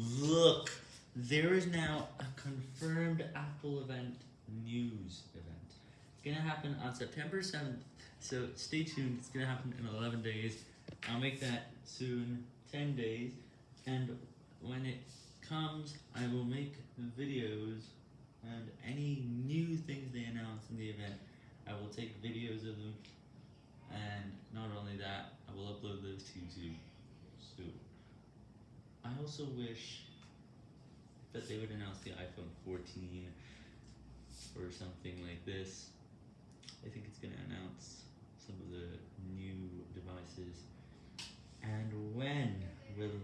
Look, there is now a confirmed Apple event news event. It's gonna happen on September 7th, so stay tuned. It's gonna happen in 11 days. I'll make that soon, 10 days, and when it comes, I will make videos and any new things they announce in the event. I will take videos of them, and not only that, I will upload those to YouTube. So, I also wish that they would announce the iPhone 14 or something like this. I think it's going to announce some of the new devices. And when will